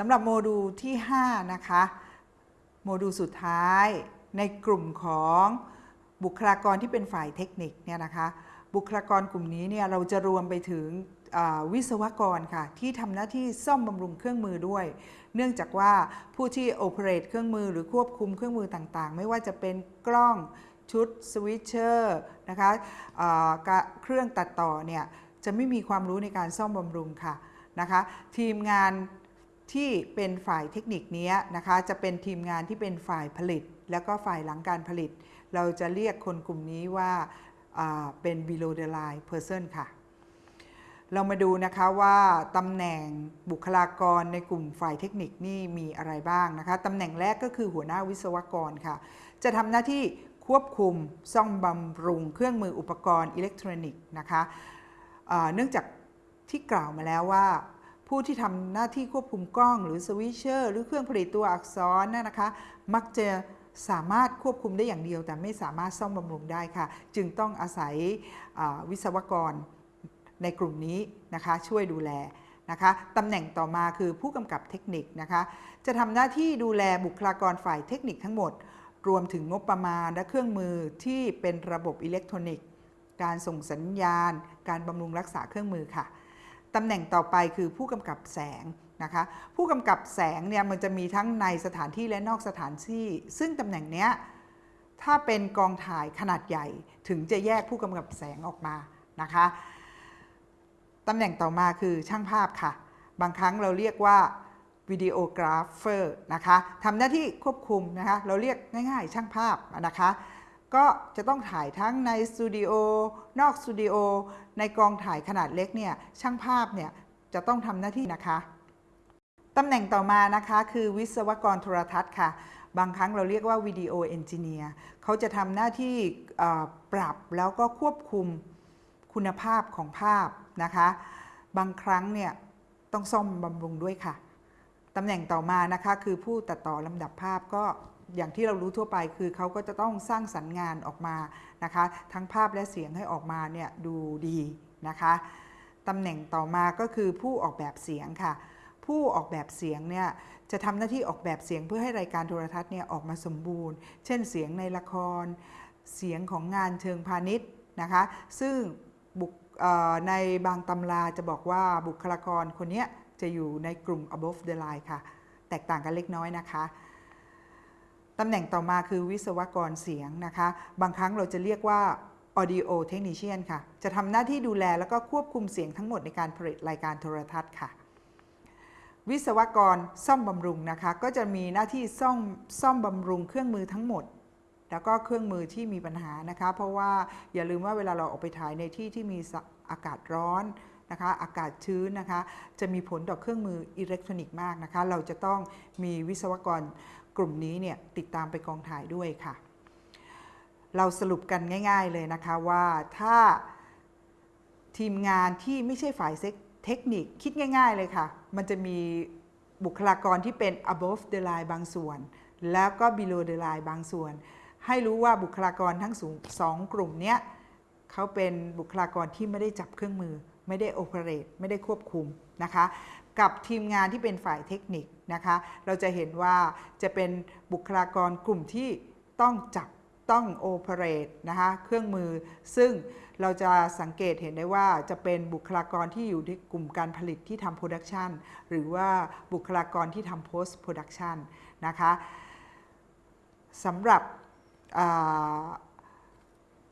สำหรับโมดูลที่ 5 นะคะ โมดูลสุดท้ายในกลุ่มของบุคลากรที่เป็นฝ่ายเทคนิคเนี่ยนะคะ บุคลากรกลุ่มนี้เนี่ยเราจะรวมไปถึงวิศวกรค่ะ ที่ทำหน้าที่ซ่อมบำรุงเครื่องมือด้วย เนื่องจากว่าผู้ที่โอเปเรตเครื่องมือหรือควบคุมเครื่องมือต่างๆ ไม่ว่าจะเป็นกล้องชุดสวิตเชอร์นะคะะเครื่องตัดต่อเนี่ยจะไม่มีความรู้ในการซ่อมบำรุงค่ะนะคะ ทีมงาน ที่เป็นฝ่ายเทคนิคนี้นะคะ จะเป็นทีมงานที่เป็นฝ่ายผลิต แล้วก็ฝ่ายหลังการผลิต เราจะเรียกคนกลุ่มนี้ว่าาเป็น below the line person ค่ะ เรามาดูนะคะว่าตำแหน่งบุคลากรในกลุ่มฝ่ายเทคนิคนี่มีอะไรบ้างนะคะตำแหน่งแรกก็คือหัวหน้าวิศวกรค่ะ จะทำหน้าที่ควบคุมซ่อมบำรุงเครื่องมืออุปกรณ์อิเล็กทรอนิกส์นะคะเนื่องจากที่กล่าวมาแล้วว่า ผู้ที่ทำหน้าที่ควบคุมกล้อง หรือ switcher หรือเครื่องผลิตตัวอักษรนั่นนะคะ มักจะสามารถควบคุมได้อย่างเดียว แต่ไม่สามารถซ่อมบำรุงได้ค่ะ จึงต้องอาศัยวิศวกรในกลุ่มนี้นะคะช่วยดูแลนะคะตำแหน่งต่อมาคือผู้กำกับเทคนิคนะคะจะทำหน้าที่ดูแลบุคลากรฝ่ายเทคนิคทั้งหมด รวมถึงงบประมาณและเครื่องมือที่เป็นระบบอิเล็กทรอนิกส์ การส่งสัญญาณ การบำรุงรักษาเครื่องมือค่ะ ตำแหน่งต่อไปคือผู้กำกับแสงนะคะผู้กำกับแสงเนี่ยมันจะมีทั้งในสถานที่และนอกสถานที่ ซึ่งตำแหน่งเนี้ยถ้าเป็นกองถ่ายขนาดใหญ่ถึงจะแยกผู้กำกับแสงออกมานะคะตำแหน่งต่อมาคือช่างภาพค่ะ บางครั้งเราเรียกว่า videographer นะคะทำหน้าที่ควบคุมนะคะเราเรียกง่ายๆ ช่างภาพนะคะ ก็จะต้องถ่ายทั้งในสตูดิโอนอกสตูดิโอในกองถ่ายขนาดเล็กเนี่ยช่างภาพเนี่ยจะต้องทำหน้าที่นะคะตำแหน่งต่อมานะคะคือวิศวกรโทรทัศน์ค่ะ บางครั้งเราเรียกว่า video engineer เขาจะทำหน้าที่ปรับแล้วก็ควบคุมคุณภาพของภาพนะคะ บางครั้งเนี่ยต้องซ่อมบำรุงด้วยค่ะตำแหน่งต่อมานะคะคือผู้ตัดต่อลำดับภาพก็ อย่างที่เรารู้ทั่วไปคือเขาก็จะต้องสร้างสรรค์งานออกมานะคะ ทั้งภาพและเสียงให้ออกมาเนี่ยดูดีนะคะตำแหน่งต่อมาก็คือผู้ออกแบบเสียงค่ะ ผู้ออกแบบเสียงเนี่ยจะทำหน้าที่ออกแบบเสียงเพื่อให้รายการโทรทัศน์เนี่ยออกมาสมบูรณ์ เช่นเสียงในละคร เสียงของงานเชิงพาณิชย์นะคะ ซึ่งบุในบางตำราจะบอกว่าบุคลากรคนนี้จะอยู่ในกลุ่ม above the line ค่ะ แตกต่างกันเล็กน้อยนะคะ ตำแหน่งต่อมาคือวิศวกรเสียงนะคะ บางครั้งเราจะเรียกว่า audio technician ค่ะ จะทำหน้าที่ดูแลแล้วก็ควบคุมเสียงทั้งหมดในการผลิตรายการโทรทัศน์ค่ะ วิศวกรซ่อมบำรุงนะคะ ก็จะมีหน้าที่ซ่อมซ่อมบำรุงเครื่องมือทั้งหมด แล้วก็เครื่องมือที่มีปัญหานะคะ เพราะว่าอย่าลืมว่าเวลาเราออกไปถ่ายในที่ที่มีอากาศร้อน นะคะอากาศชื้นนะคะจะมีผลต่อเครื่องมืออิเล็กทรอนิกส์มากนะคะ เราจะต้องมีวิศวกรกลุ่มนี้เนี่ยติดตามไปกองถ่ายด้วยค่ะ เราสรุปกันง่าย ๆเลยนะคะว่าถ้าทีมงานที่ไม่ใช่ฝ่ายเทคนิคคิดง่าย ๆเลยค่ะ มันจะมีบุคลากรที่เป็น above the line บางส่วน แล้วก็ below the line บางส่วน ให้รู้ว่าบุคลากรทั้งสูงสองกลุ่มเนี้ยเขาเป็นบุคลากรที่ไม่ได้จับเครื่องมือ ไม่ได้โอเปเรตไม่ได้ควบคุมนะคะ กับทีมงานที่เป็นฝ่ายเทคนิคนะคะ เราจะเห็นว่าจะเป็นบุคลากรกลุ่มที่ต้องจับต้อง operate นะคะเครื่องมือ ซึ่งเราจะสังเกตเห็นได้ว่าจะเป็นบุคลากรที่อยู่ในกลุ่มการผลิตที่ทำ production หรือว่าบุคลากรที่ทำ post-production นะคะสำหรับ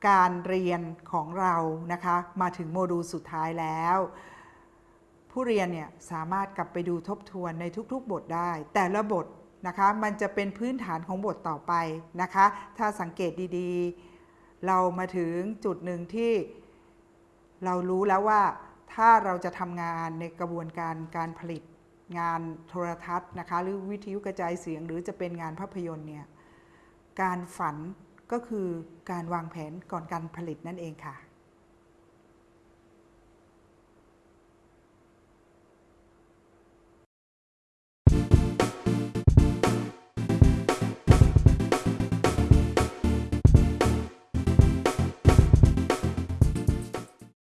การเรียนของเรานะคะมาถึงโมดูลสุดท้ายแล้ว ผู้เรียนเนี่ยสามารถกลับไปดูทบทวนในทุกๆ บทได้ แต่ละบทนะคะมันจะเป็นพื้นฐานของบทต่อไปนะคะ ถ้าสังเกตดีๆ เรามาถึงจุดหนึ่งที่เรารู้แล้วว่าถ้าเราจะทำงานในกระบวนการการผลิตงานโทรทัศน์นะคะหรือวิทยุกระจายเสียง หรือจะเป็นงานภาพยนตร์เนี่ยการฝัน ก็คือการวางแผนก่อนการผลิตนั่นเองค่ะ